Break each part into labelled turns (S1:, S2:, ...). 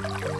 S1: Thank you.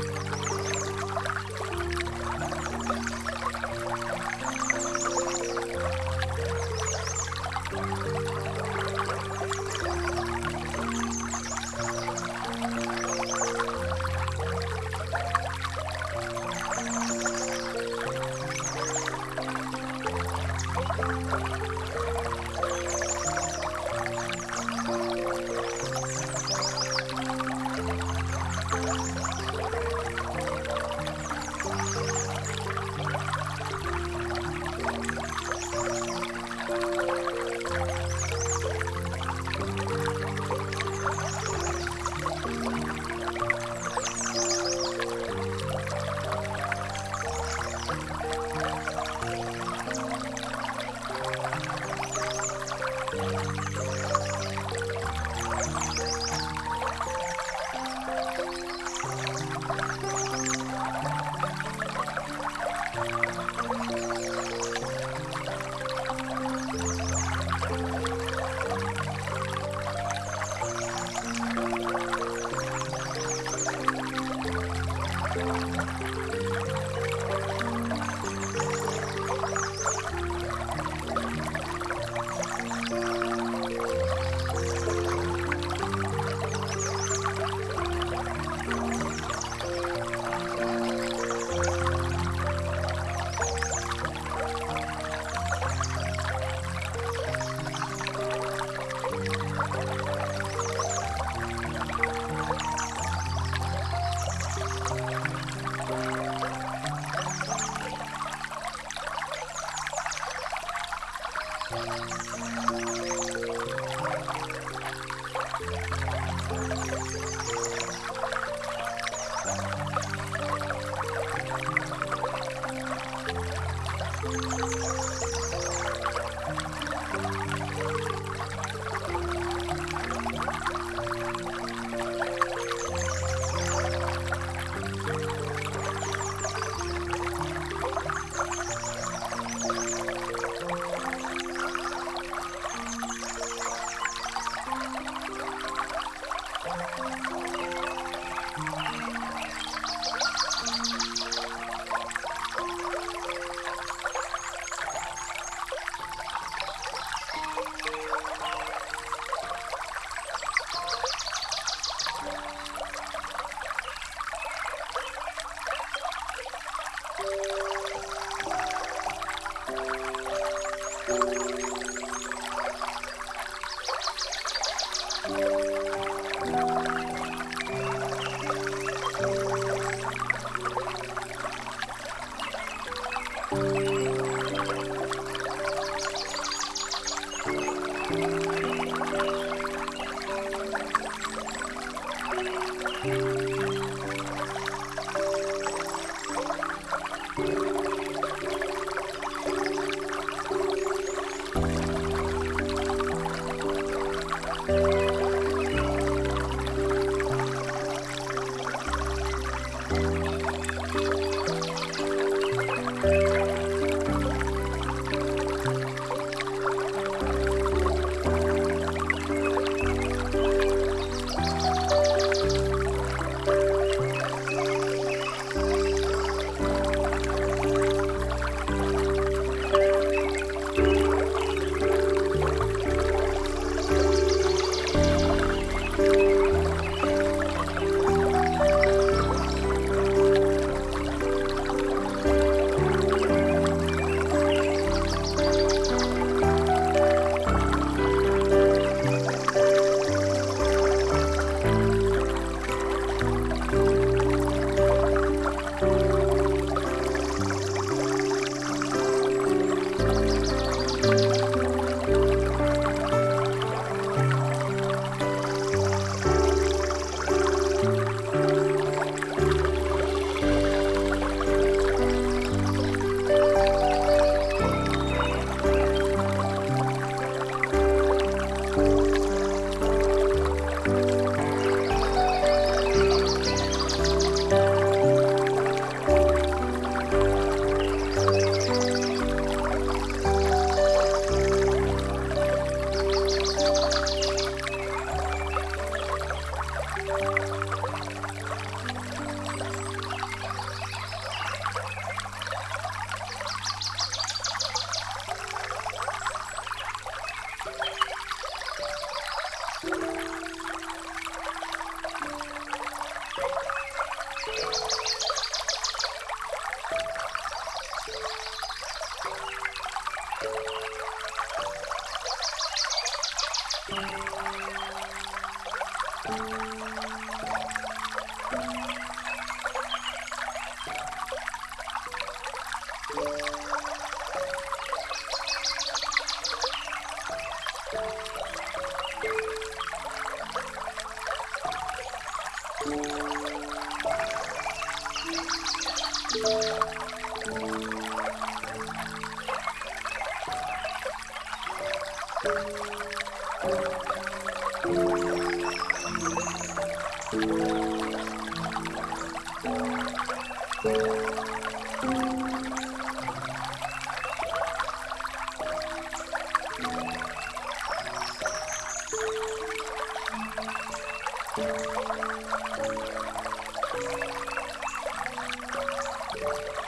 S1: Thank you.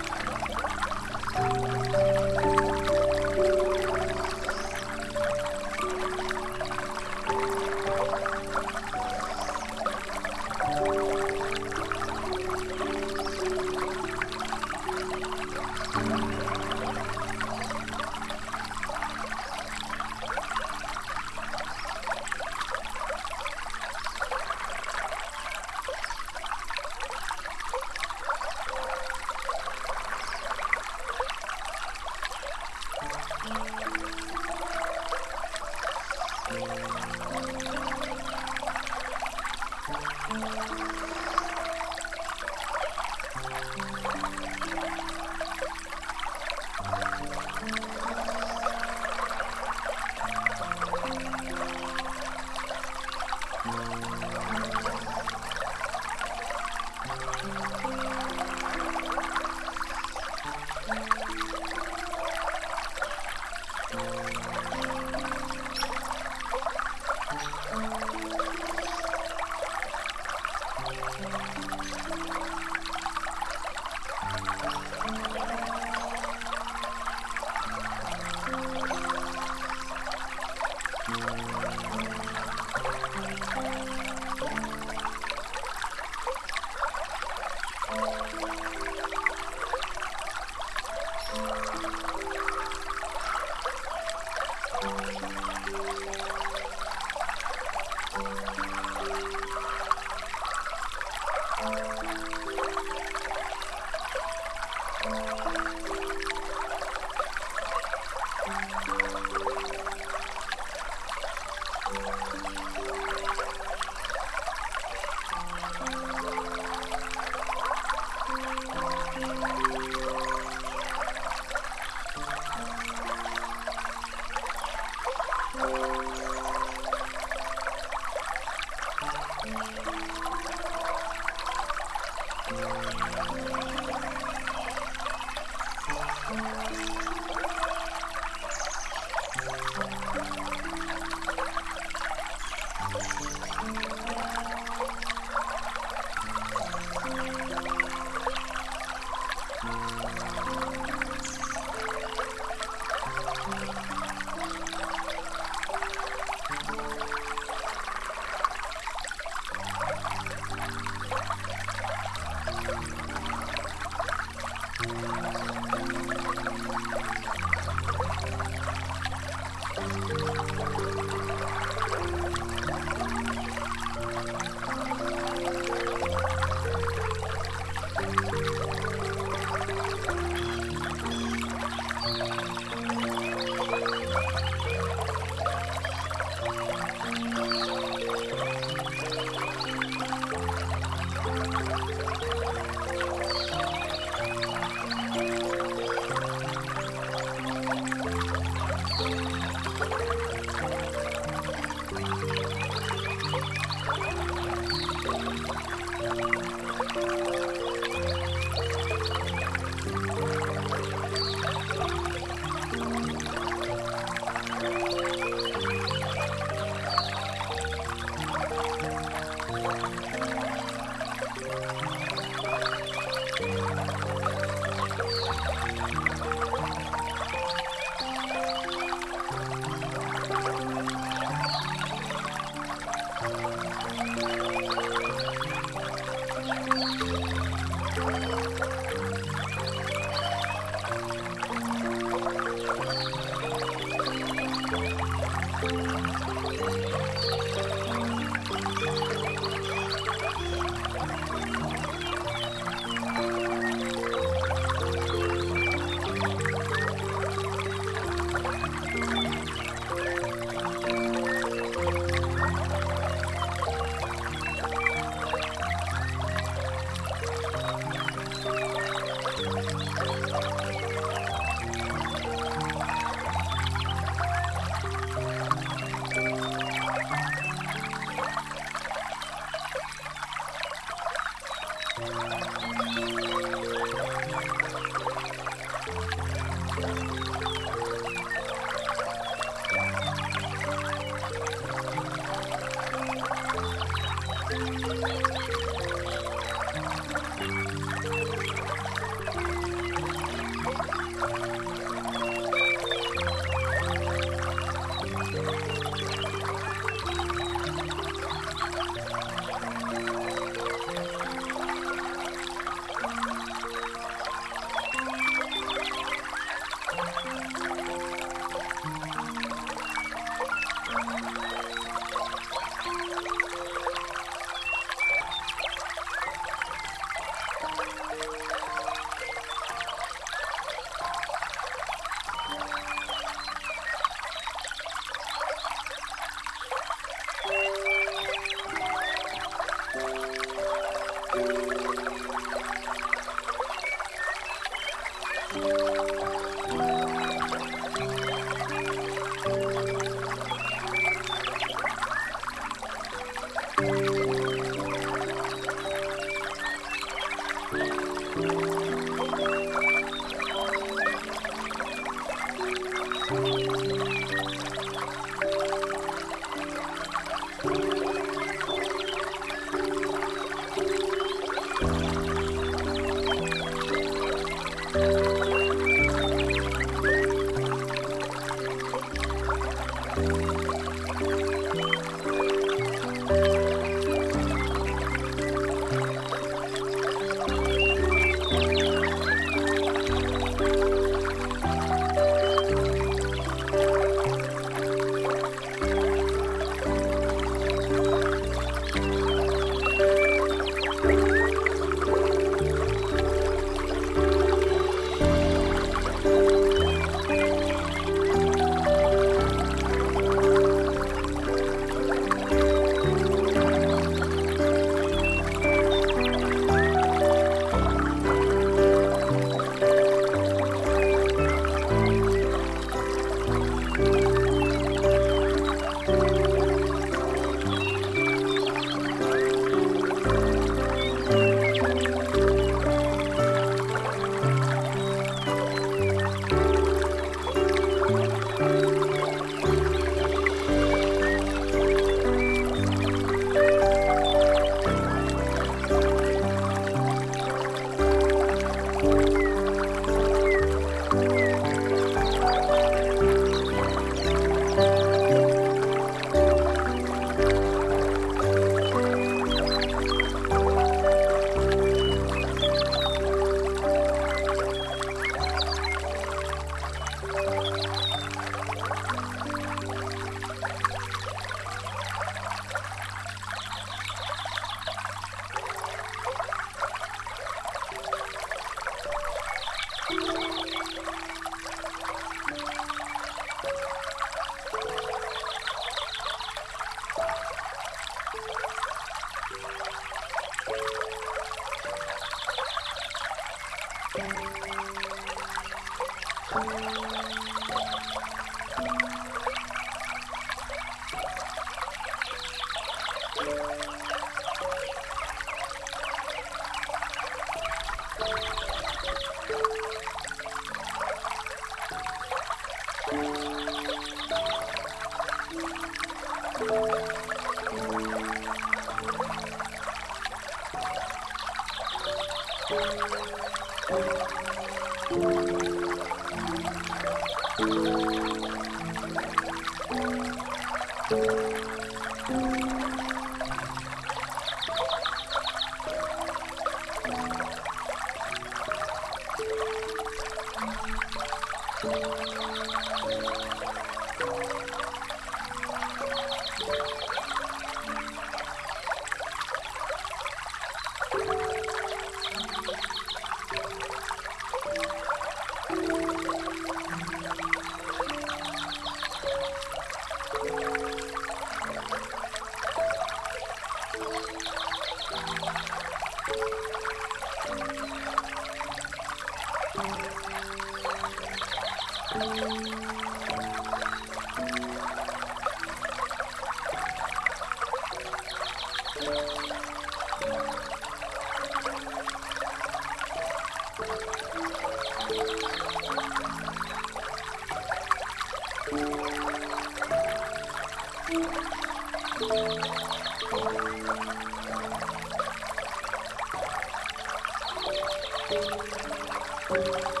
S1: Thank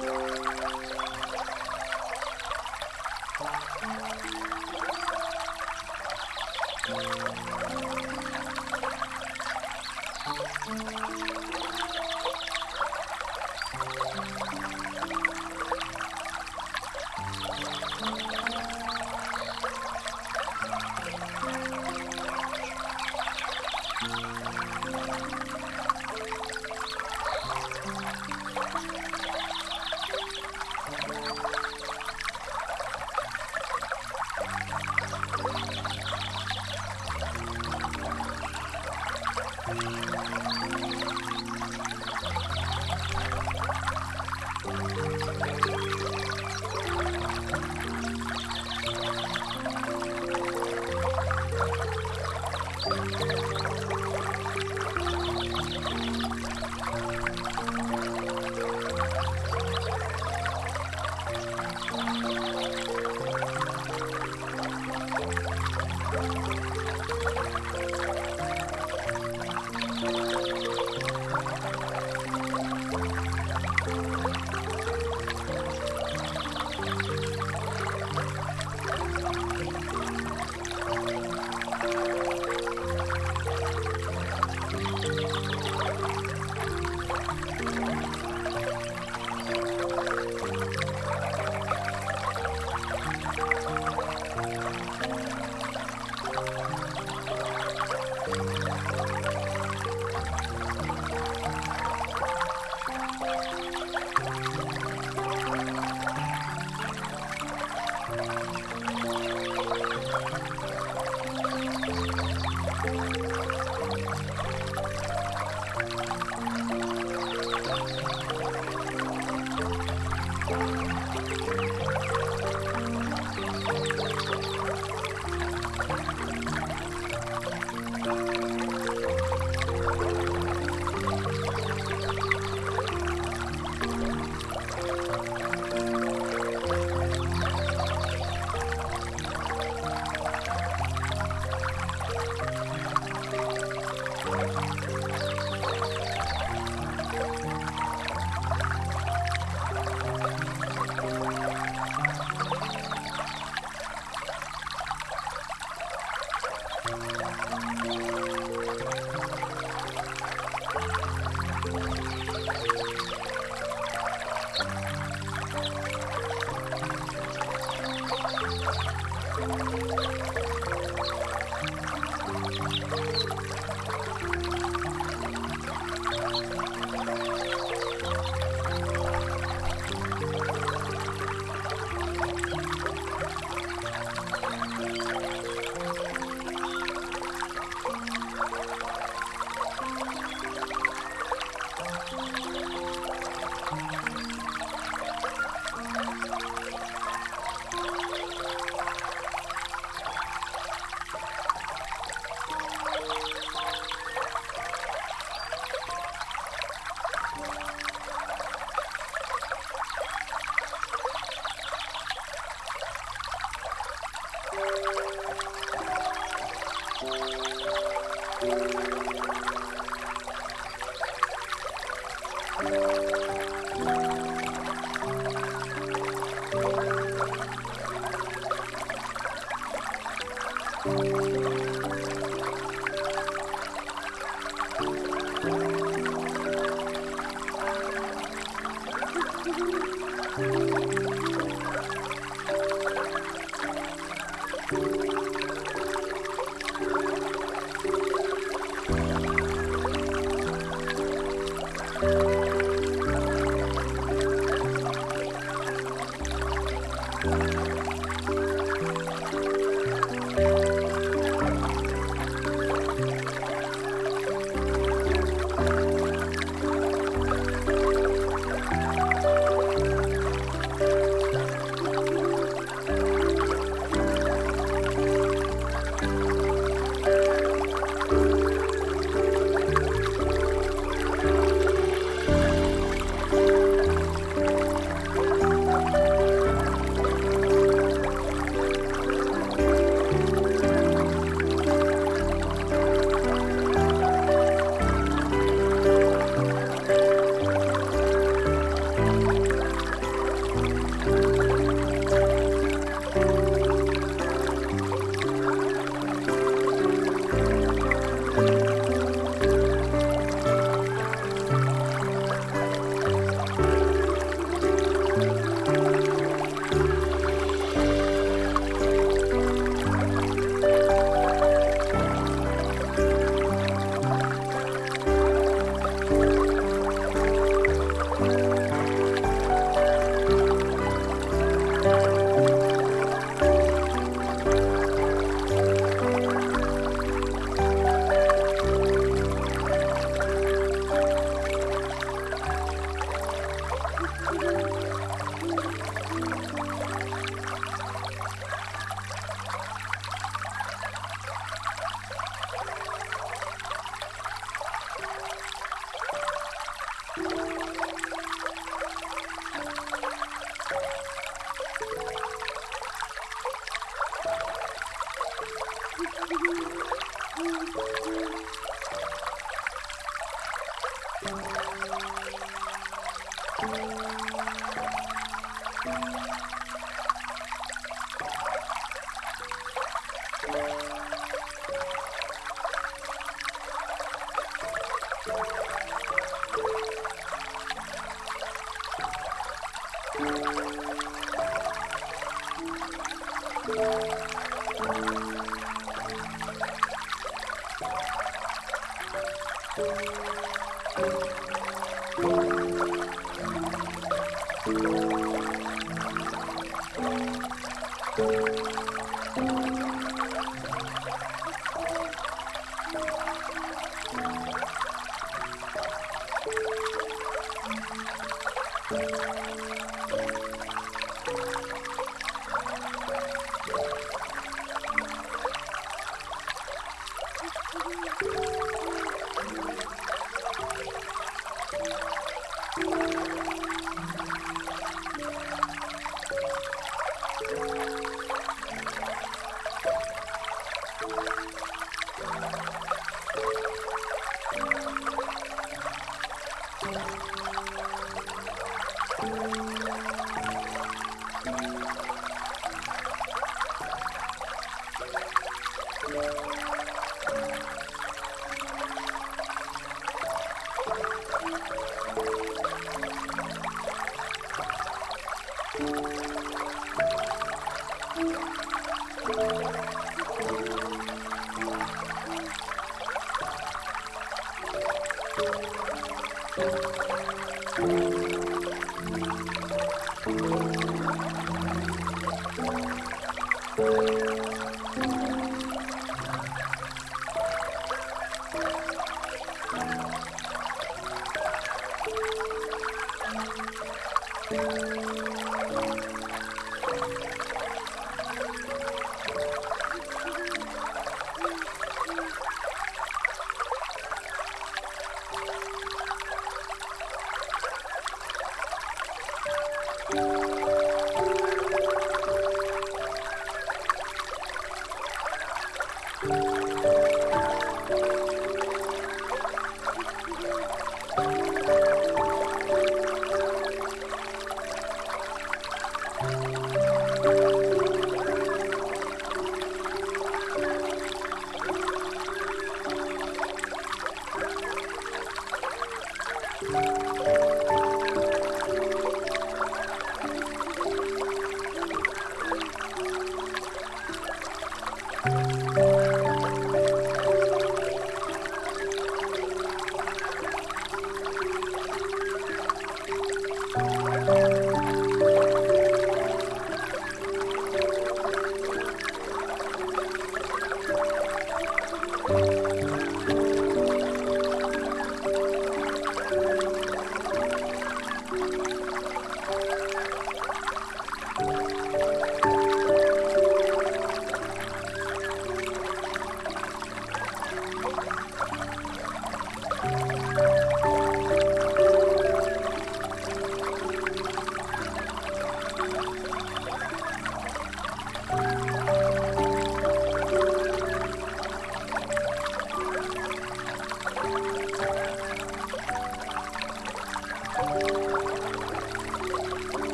S1: you Thank you.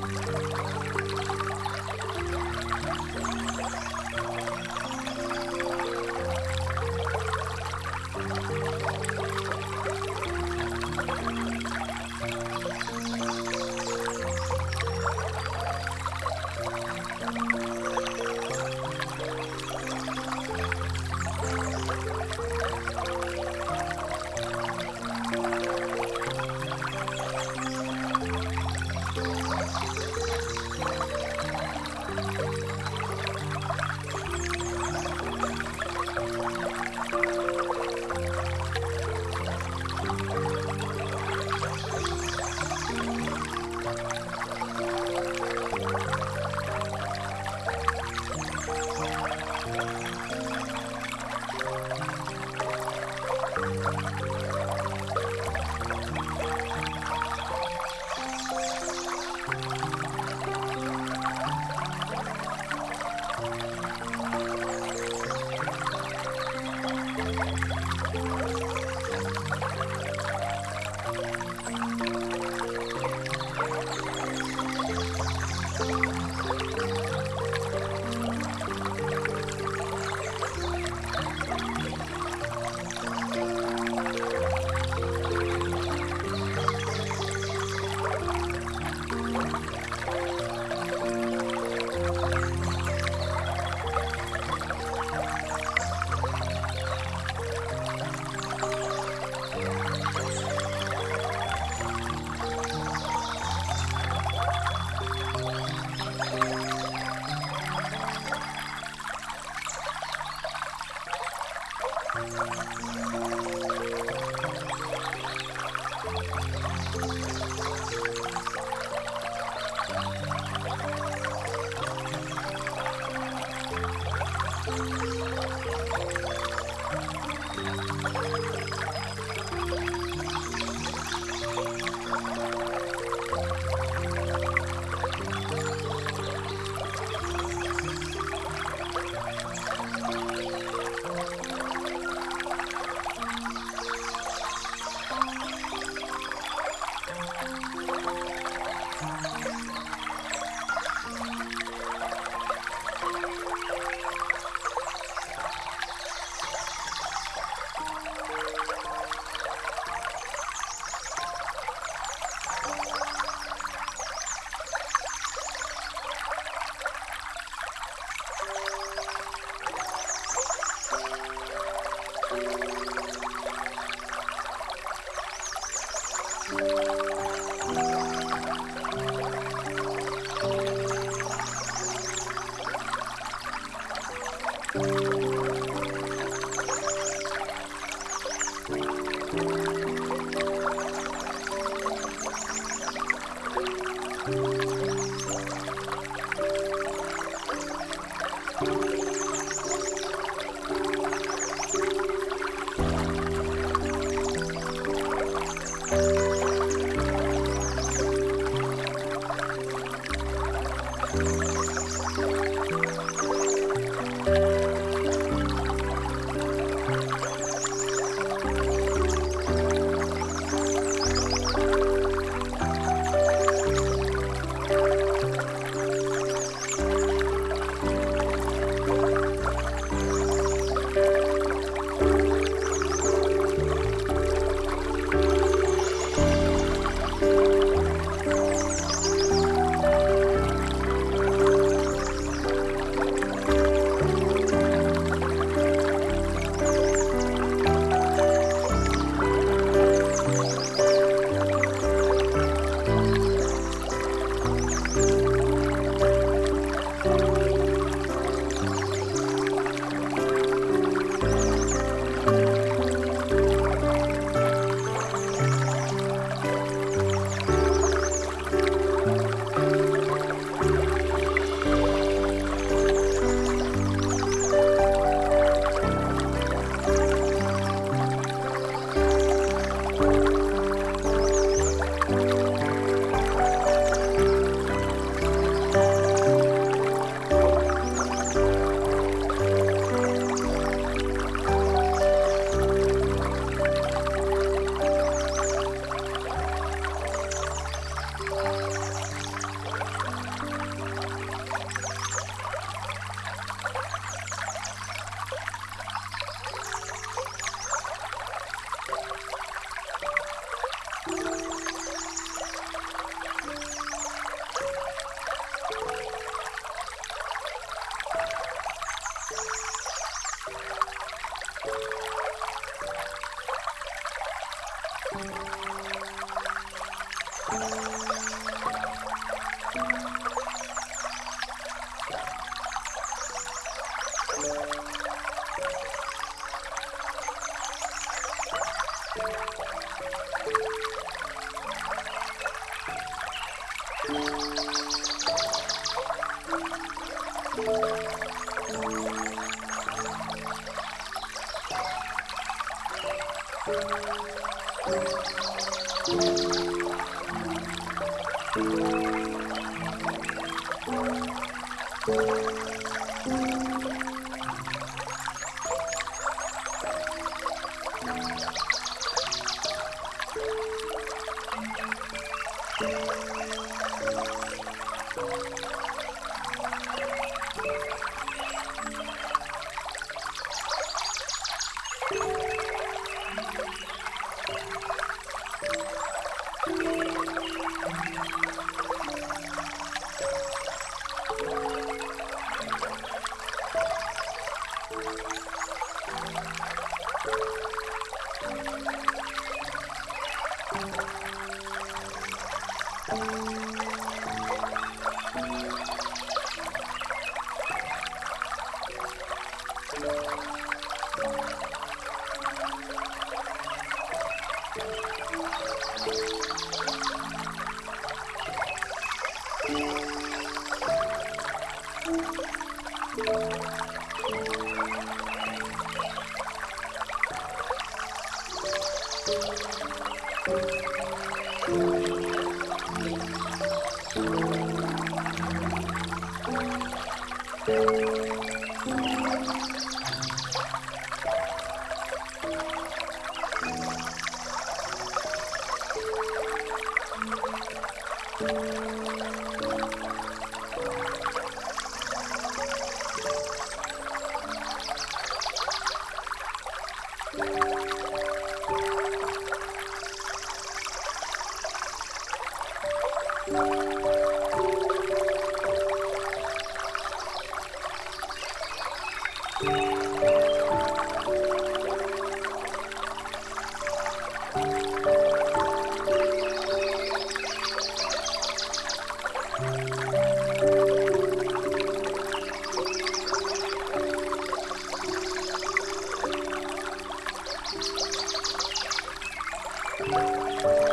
S1: Música Música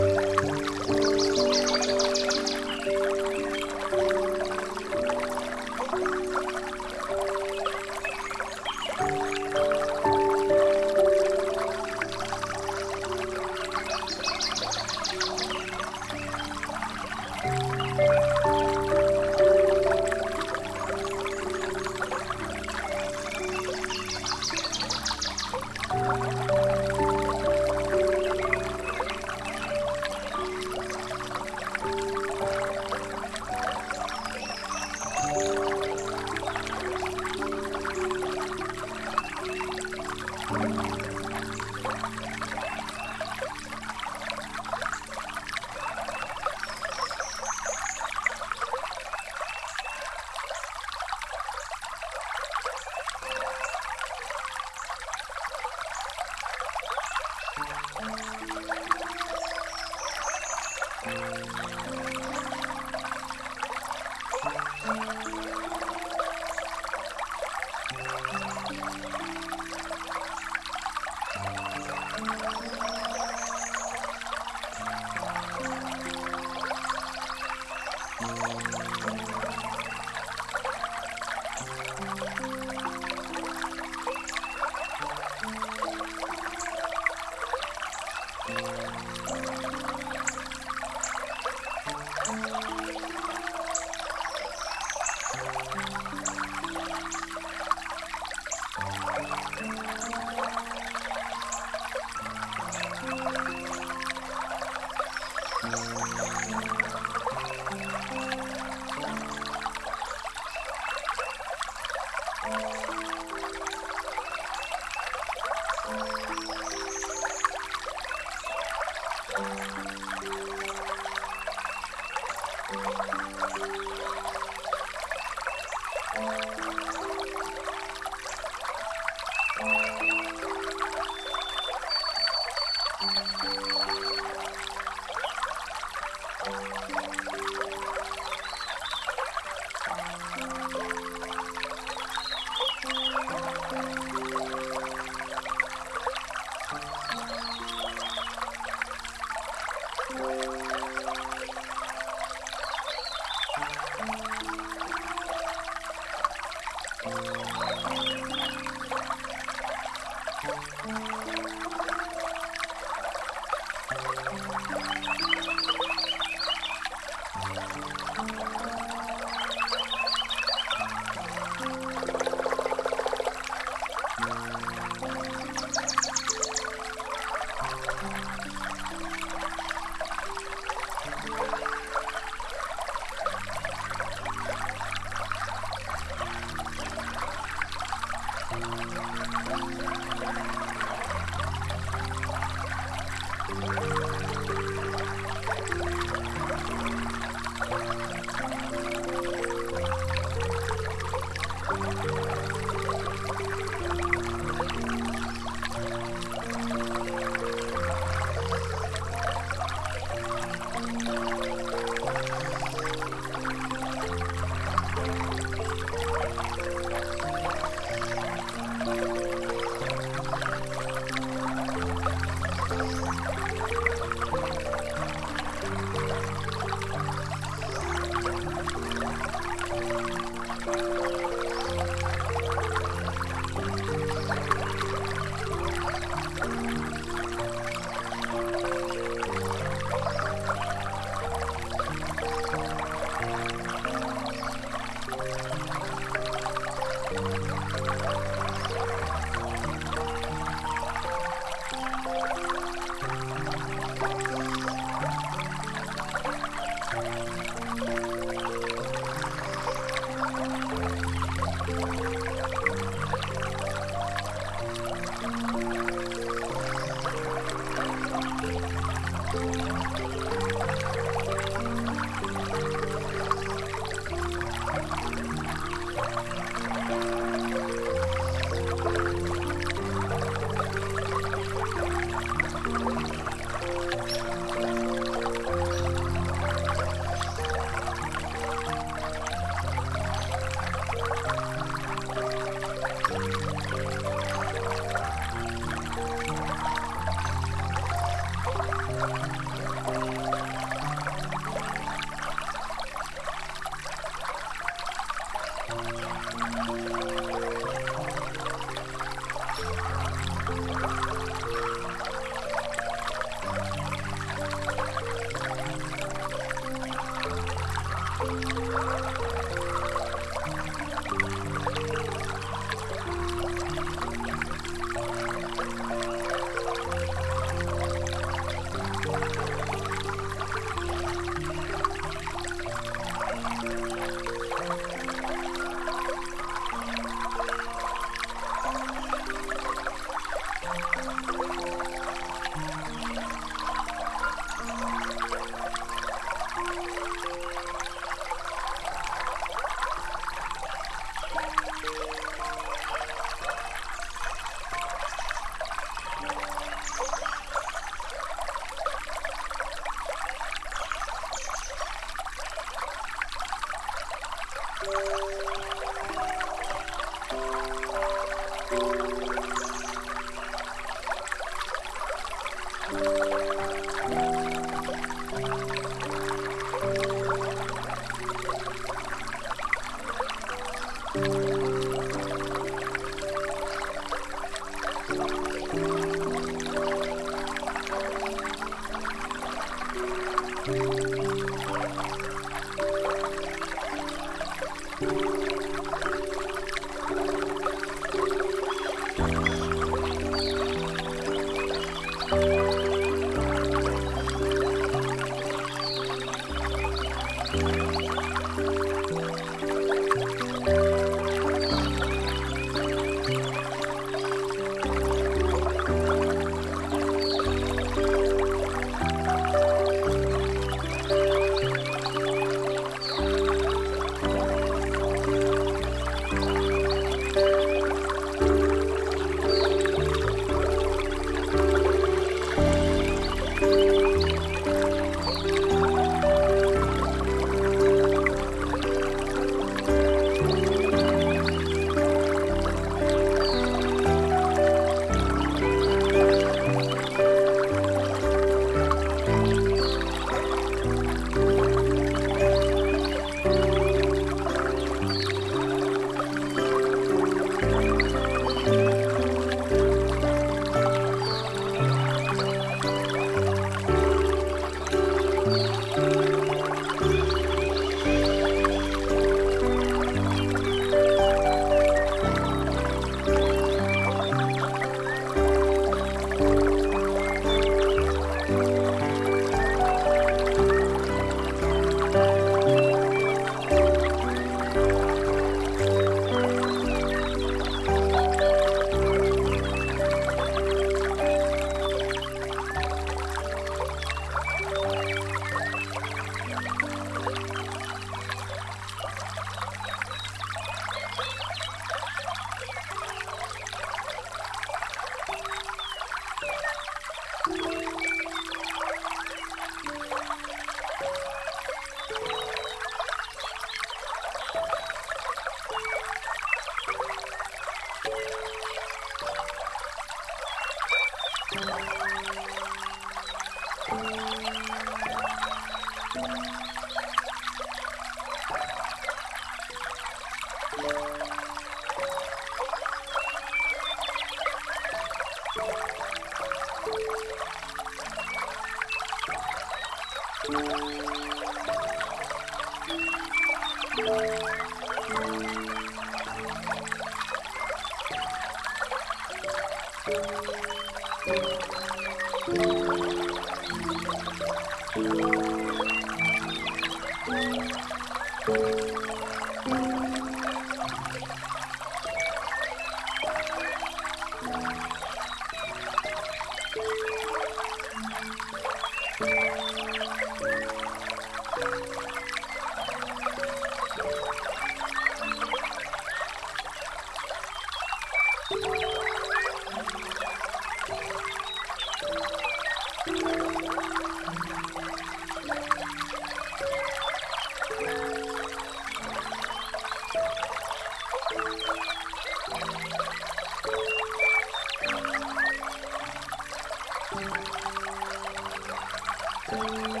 S1: Thank you.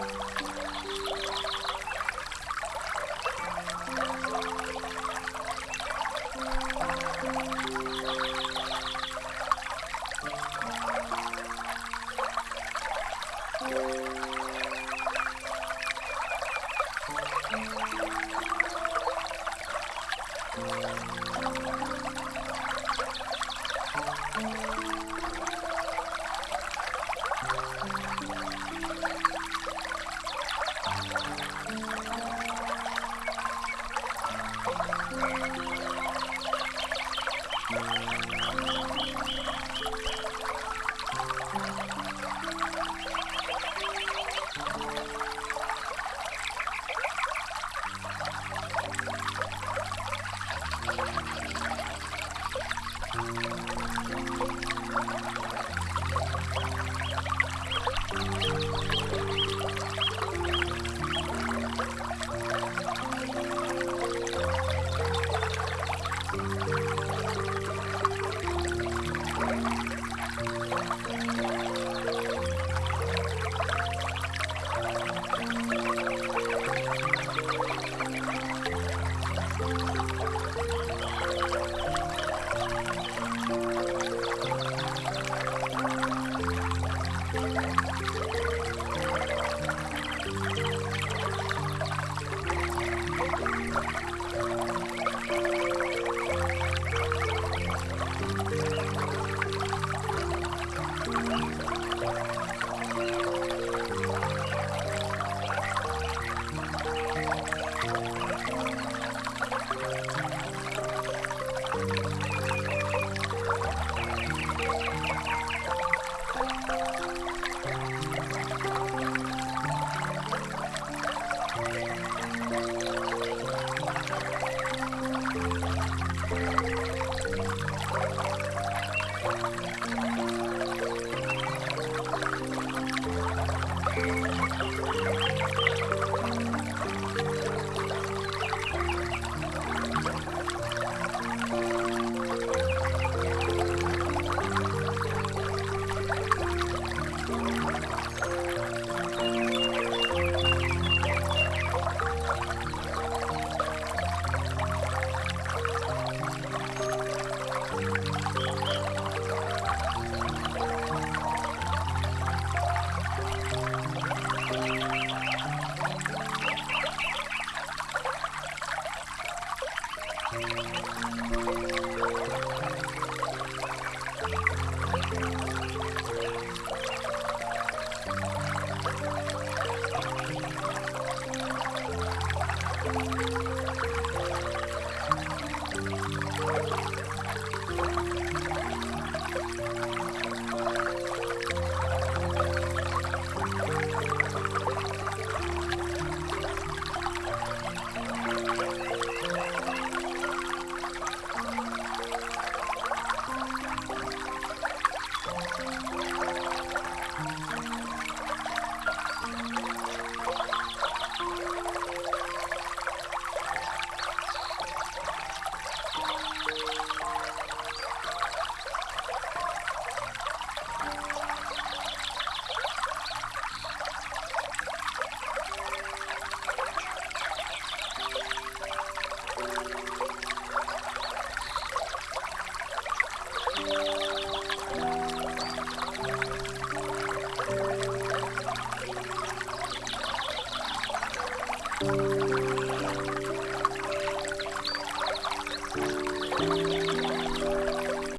S1: you